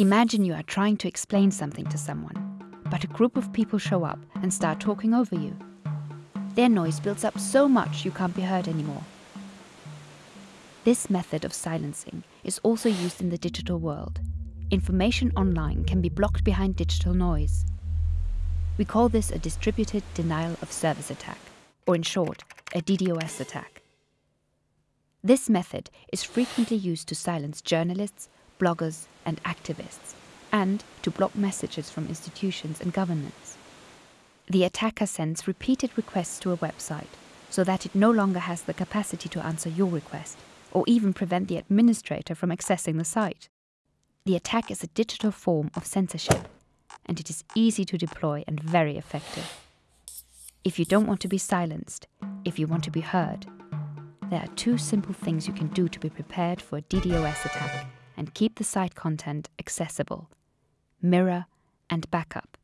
Imagine you are trying to explain something to someone, but a group of people show up and start talking over you. Their noise builds up so much you can't be heard anymore. This method of silencing is also used in the digital world. Information online can be blocked behind digital noise. We call this a distributed denial of service attack, or in short, a DDoS attack. This method is frequently used to silence journalists, bloggers, and activists, and to block messages from institutions and governments. The attacker sends repeated requests to a website so that it no longer has the capacity to answer your request or even prevent the administrator from accessing the site. The attack is a digital form of censorship, and it is easy to deploy and very effective. If you don't want to be silenced, if you want to be heard, there are two simple things you can do to be prepared for a DDoS attack and keep the site content accessible mirror and backup.